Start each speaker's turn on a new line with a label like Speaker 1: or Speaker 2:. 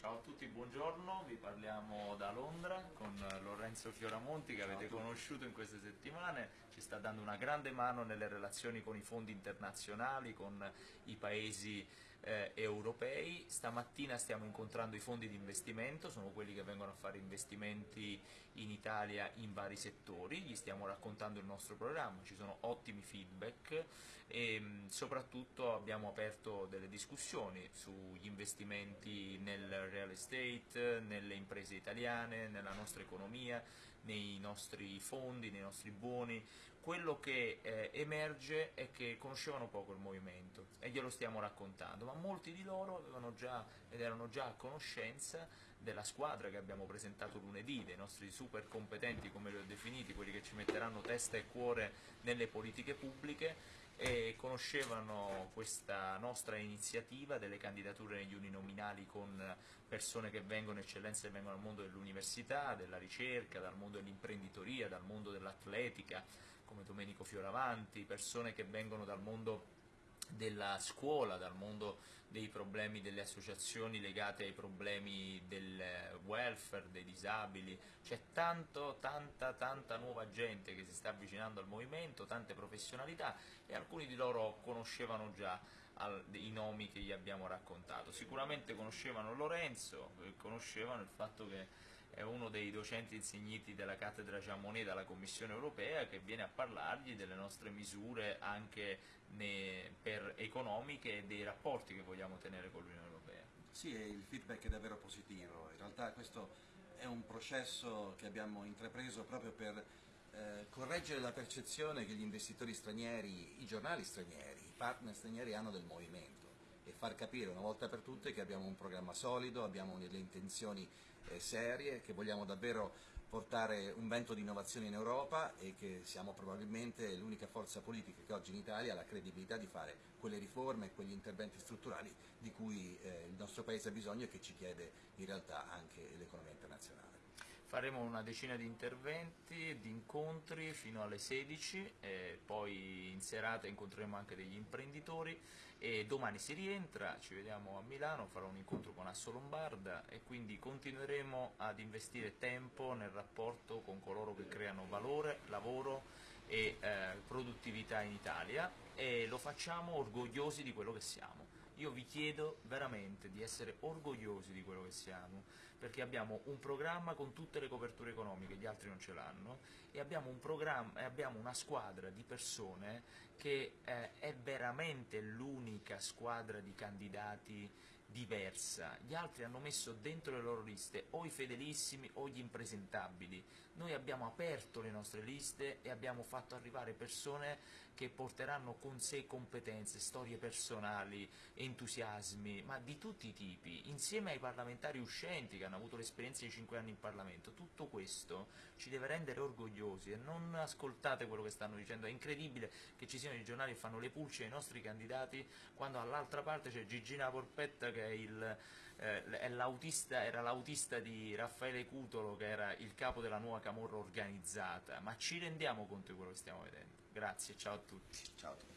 Speaker 1: Ciao a tutti, buongiorno, vi parliamo da Londra con Lorenzo Fioramonti che avete conosciuto in queste settimane, ci sta dando una grande mano nelle relazioni con i fondi internazionali, con i paesi eh, europei. Stamattina stiamo incontrando i fondi di investimento, sono quelli che vengono a fare investimenti in Italia in vari settori, gli stiamo raccontando il nostro programma, ci sono ottimi feedback e mm, soprattutto abbiamo aperto delle discussioni sugli investimenti nel real estate, nelle imprese italiane, nella nostra economia, nei nostri fondi, nei nostri buoni. Quello che eh, emerge è che conoscevano poco il movimento e glielo stiamo raccontando, ma molti di loro avevano già ed erano già a conoscenza della squadra che abbiamo presentato lunedì, dei nostri super competenti come li ho definiti, quelli che ci metteranno testa e cuore nelle politiche pubbliche e conoscevano questa nostra iniziativa delle candidature negli uninominali con persone che vengono, eccellenze che vengono dal mondo dell'università, della ricerca, dal mondo dell'imprenditoria, dal mondo dell'atletica, come Domenico Fioravanti, persone che vengono dal mondo della scuola, dal mondo dei problemi delle associazioni legate ai problemi del welfare, dei disabili, c'è tanto, tanta, tanta nuova gente che si sta avvicinando al movimento, tante professionalità e alcuni di loro conoscevano già i nomi che gli abbiamo raccontato. Sicuramente conoscevano Lorenzo, conoscevano il fatto che è uno dei docenti insigniti della cattedra Jean Monnet dalla Commissione europea che viene a parlargli delle nostre misure anche per economiche e dei rapporti che vogliamo tenere con l'Unione Europea.
Speaker 2: Sì, il feedback è davvero positivo, in realtà questo è un processo che abbiamo intrapreso proprio per eh, correggere la percezione che gli investitori stranieri, i giornali stranieri, i partner stranieri hanno del movimento e far capire una volta per tutte che abbiamo un programma solido, abbiamo delle intenzioni eh, serie, che vogliamo davvero portare un vento di innovazione in Europa e che siamo probabilmente l'unica forza politica che oggi in Italia ha la credibilità di fare quelle riforme e quegli interventi strutturali di cui eh, il nostro Paese ha bisogno e che ci chiede in realtà anche l'economia.
Speaker 1: Faremo una decina di interventi, di incontri fino alle 16, poi in serata incontreremo anche degli imprenditori e domani si rientra, ci vediamo a Milano, farò un incontro con Asso Lombarda e quindi continueremo ad investire tempo nel rapporto con coloro che creano valore, lavoro e eh, produttività in Italia e lo facciamo orgogliosi di quello che siamo. Io vi chiedo veramente di essere orgogliosi di quello che siamo, perché abbiamo un programma con tutte le coperture economiche, gli altri non ce l'hanno, e abbiamo, un abbiamo una squadra di persone che eh, è veramente l'unica squadra di candidati diversa. Gli altri hanno messo dentro le loro liste o i fedelissimi o gli impresentabili. Noi abbiamo aperto le nostre liste e abbiamo fatto arrivare persone che porteranno con sé competenze, storie personali, entusiasmi, ma di tutti i tipi, insieme ai parlamentari uscenti che hanno avuto l'esperienza di 5 anni in Parlamento. Tutto questo ci deve rendere orgogliosi e non ascoltate quello che stanno dicendo, è incredibile che ci siano i giornali che fanno le pulce ai nostri candidati quando all'altra parte c'è Gigina Porpetta che il, eh, era l'autista di Raffaele Cutolo che era il capo della nuova camorra organizzata, ma ci rendiamo conto di quello che stiamo vedendo. Grazie, ciao a tutti.
Speaker 2: Ciao a tutti.